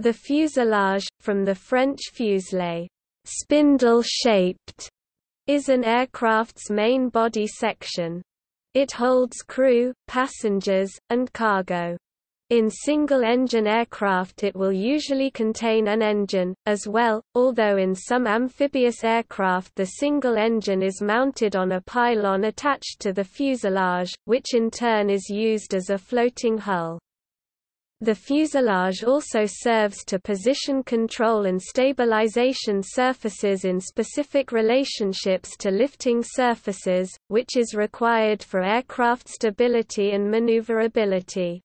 The fuselage, from the French fuselage, spindle-shaped, is an aircraft's main body section. It holds crew, passengers, and cargo. In single-engine aircraft it will usually contain an engine, as well, although in some amphibious aircraft the single engine is mounted on a pylon attached to the fuselage, which in turn is used as a floating hull. The fuselage also serves to position control and stabilization surfaces in specific relationships to lifting surfaces, which is required for aircraft stability and maneuverability.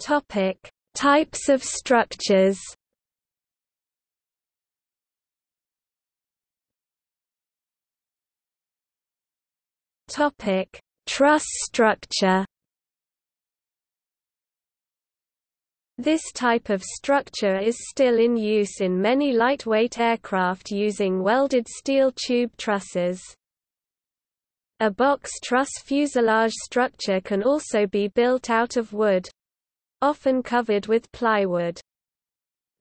Topic: Types of structures. Topic: Truss structure. This type of structure is still in use in many lightweight aircraft using welded steel tube trusses. A box truss fuselage structure can also be built out of wood often covered with plywood.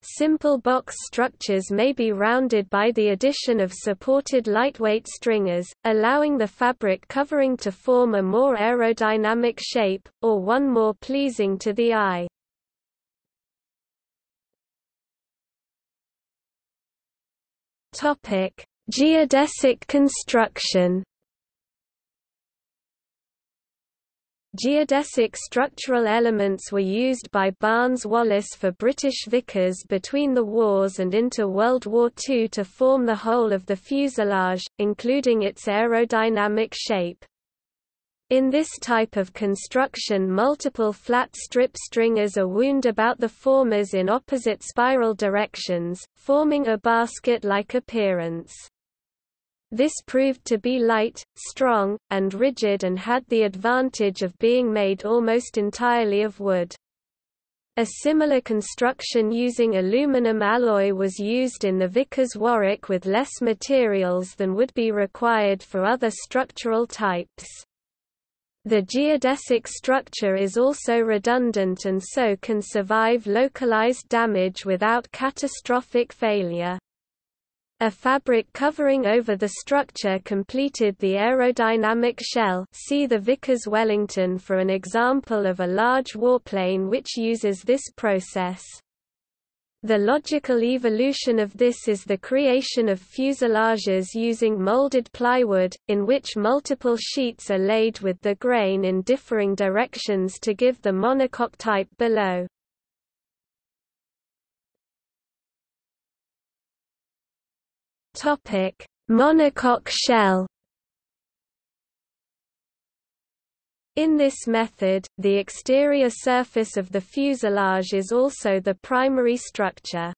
Simple box structures may be rounded by the addition of supported lightweight stringers, allowing the fabric covering to form a more aerodynamic shape, or one more pleasing to the eye. Geodesic construction Geodesic structural elements were used by Barnes Wallis for British Vickers between the wars and into World War II to form the whole of the fuselage, including its aerodynamic shape. In this type of construction multiple flat strip stringers are wound about the formers in opposite spiral directions, forming a basket-like appearance. This proved to be light, strong, and rigid and had the advantage of being made almost entirely of wood. A similar construction using aluminum alloy was used in the Vickers Warwick with less materials than would be required for other structural types. The geodesic structure is also redundant and so can survive localized damage without catastrophic failure. A fabric covering over the structure completed the aerodynamic shell see the Vickers Wellington for an example of a large warplane which uses this process. The logical evolution of this is the creation of fuselages using molded plywood, in which multiple sheets are laid with the grain in differing directions to give the monocoque type below. Topic: Monocoque shell. In this method, the exterior surface of the fuselage is also the primary structure.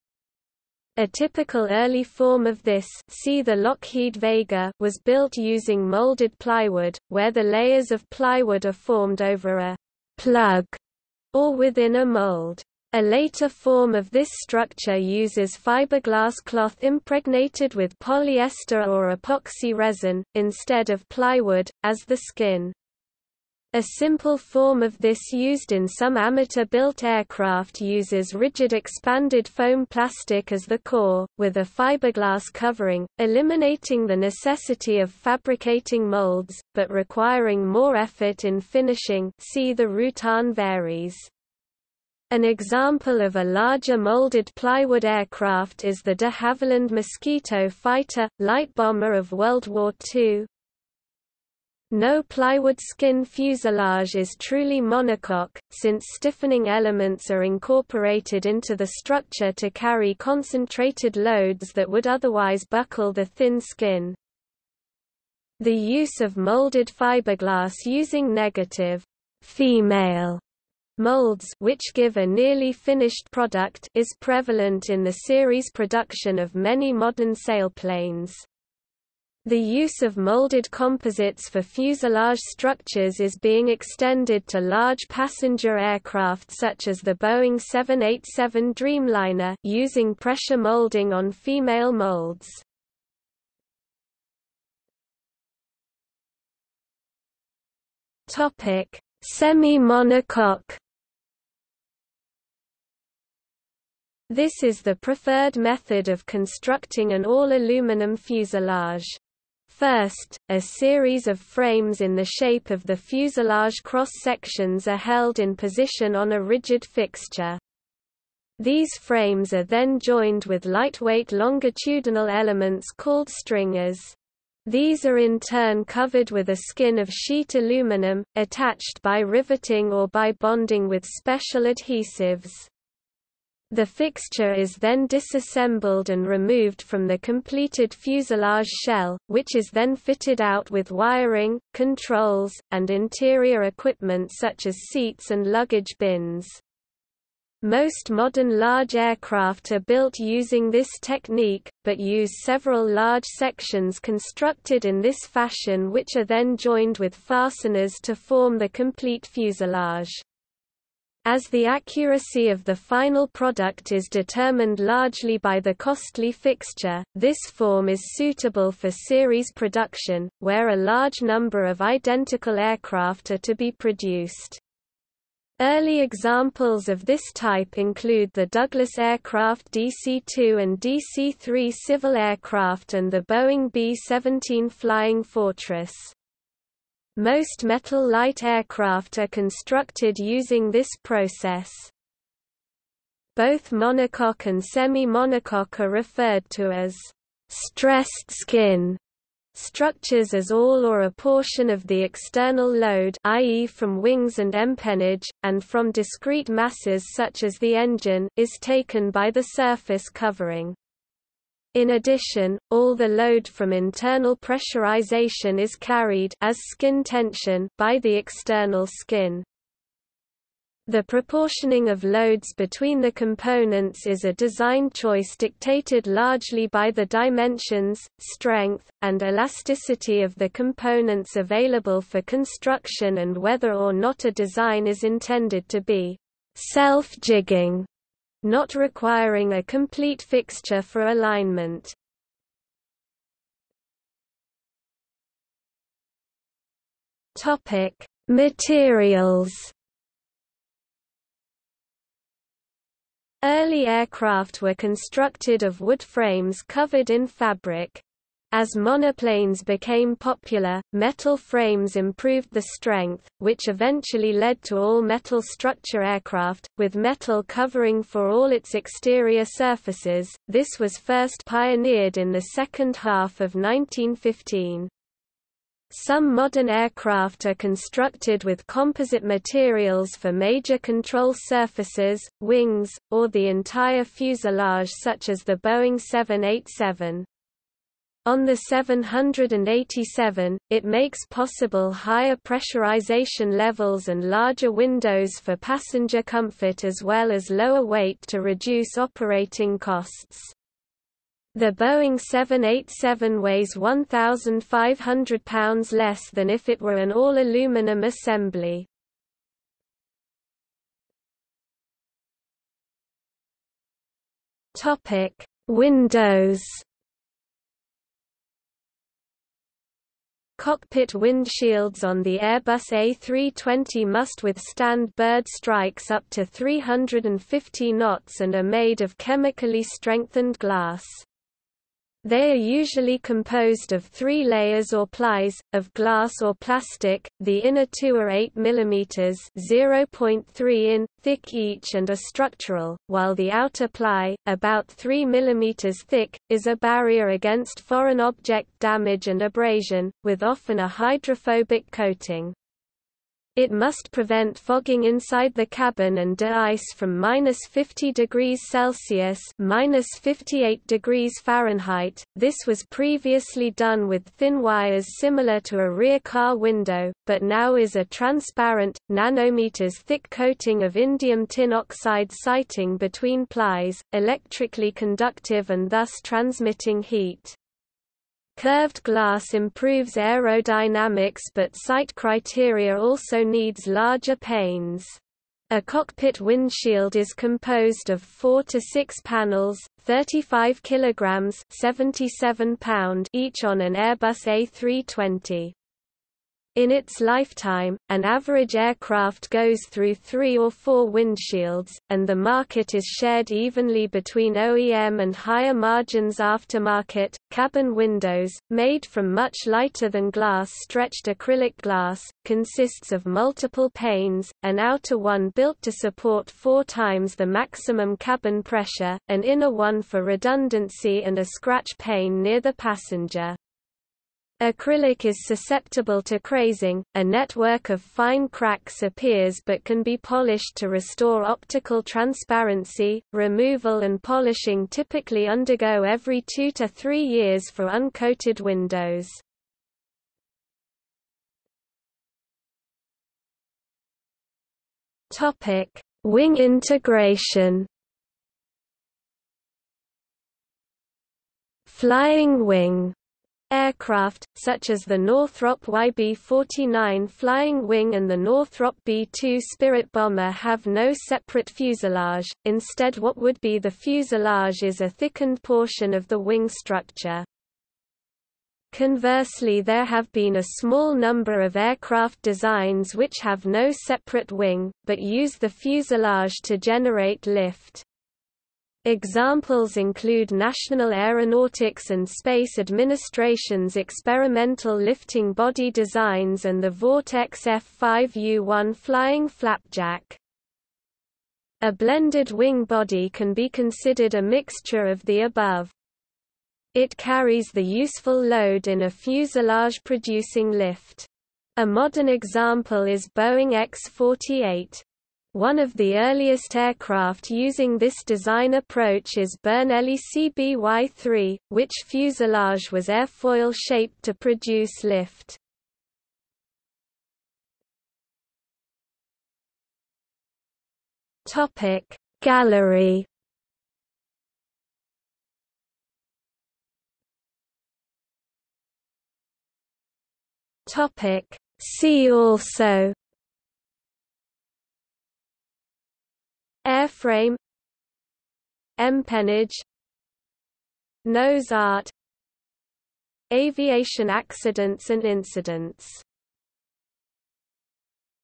A typical early form of this see the Lockheed Vega was built using molded plywood, where the layers of plywood are formed over a plug or within a mold. A later form of this structure uses fiberglass cloth impregnated with polyester or epoxy resin, instead of plywood, as the skin. A simple form of this used in some amateur-built aircraft uses rigid expanded foam plastic as the core, with a fiberglass covering, eliminating the necessity of fabricating molds, but requiring more effort in finishing see the Rutan VariEze. An example of a larger molded plywood aircraft is the de Havilland Mosquito fighter, light bomber of World War II. No plywood skin fuselage is truly monocoque, since stiffening elements are incorporated into the structure to carry concentrated loads that would otherwise buckle the thin skin. The use of molded fiberglass using negative female molds which give a nearly finished product is prevalent in the series production of many modern sailplanes. The use of molded composites for fuselage structures is being extended to large passenger aircraft such as the Boeing 787 Dreamliner using pressure molding on female molds. Topic: Semi-monocoque This is the preferred method of constructing an all-aluminum fuselage. First, a series of frames in the shape of the fuselage cross-sections are held in position on a rigid fixture. These frames are then joined with lightweight longitudinal elements called stringers. These are in turn covered with a skin of sheet aluminum, attached by riveting or by bonding with special adhesives. The fixture is then disassembled and removed from the completed fuselage shell, which is then fitted out with wiring, controls, and interior equipment such as seats and luggage bins. Most modern large aircraft are built using this technique, but use several large sections constructed in this fashion which are then joined with fasteners to form the complete fuselage. As the accuracy of the final product is determined largely by the costly fixture, this form is suitable for series production, where a large number of identical aircraft are to be produced. Early examples of this type include the Douglas aircraft DC-2 and DC-3 civil aircraft and the Boeing B-17 Flying Fortress. Most metal light aircraft are constructed using this process. Both monocoque and semi-monocoque are referred to as stressed skin structures as all or a portion of the external load i.e. from wings and empennage, and from discrete masses such as the engine, is taken by the surface covering. In addition, all the load from internal pressurization is carried as skin tension by the external skin. The proportioning of loads between the components is a design choice dictated largely by the dimensions, strength, and elasticity of the components available for construction and whether or not a design is intended to be self-jigging not requiring a complete fixture for alignment. Topic: Materials. Early aircraft were constructed of wood frames covered in fabric. As monoplanes became popular, metal frames improved the strength, which eventually led to all-metal structure aircraft, with metal covering for all its exterior surfaces. This was first pioneered in the second half of 1915. Some modern aircraft are constructed with composite materials for major control surfaces, wings, or the entire fuselage such as the Boeing 787. On the 787, it makes possible higher pressurization levels and larger windows for passenger comfort as well as lower weight to reduce operating costs. The Boeing 787 weighs 1,500 pounds less than if it were an all-aluminum assembly. Windows Cockpit windshields on the Airbus A320 must withstand bird strikes up to 350 knots and are made of chemically strengthened glass. They are usually composed of three layers or plies, of glass or plastic, the inner two are 8 mm 0.3 in, thick each and are structural, while the outer ply, about 3 mm thick, is a barrier against foreign object damage and abrasion, with often a hydrophobic coating. It must prevent fogging inside the cabin and de-ice from minus 50 degrees Celsius minus 58 degrees Fahrenheit. This was previously done with thin wires similar to a rear car window, but now is a transparent, nanometers thick coating of indium tin oxide sighting between plies, electrically conductive and thus transmitting heat. Curved glass improves aerodynamics but sight criteria also needs larger panes. A cockpit windshield is composed of 4 to 6 panels, 35 kilograms, 77 pound each on an Airbus A320. In its lifetime, an average aircraft goes through three or four windshields, and the market is shared evenly between OEM and higher margins aftermarket. Cabin windows, made from much lighter than glass stretched acrylic glass, consists of multiple panes, an outer one built to support four times the maximum cabin pressure, an inner one for redundancy and a scratch pane near the passenger. Acrylic is susceptible to crazing, a network of fine cracks appears but can be polished to restore optical transparency. Removal and polishing typically undergo every two to three years for uncoated windows. Wing integration. Flying wing Aircraft, such as the Northrop YB-49 Flying Wing and the Northrop B-2 Spirit bomber have no separate fuselage, instead what would be the fuselage is a thickened portion of the wing structure. Conversely there have been a small number of aircraft designs which have no separate wing, but use the fuselage to generate lift. Examples include National Aeronautics and Space Administration's experimental lifting body designs and the Vought F5U-1 flying flapjack. A blended wing body can be considered a mixture of the above. It carries the useful load in a fuselage-producing lift. A modern example is Boeing X-48. One of the earliest aircraft using this design approach is Burnelli CBY-3, which fuselage was airfoil-shaped to produce lift. Gallery See also Airframe Empennage Nose art Aviation accidents and incidents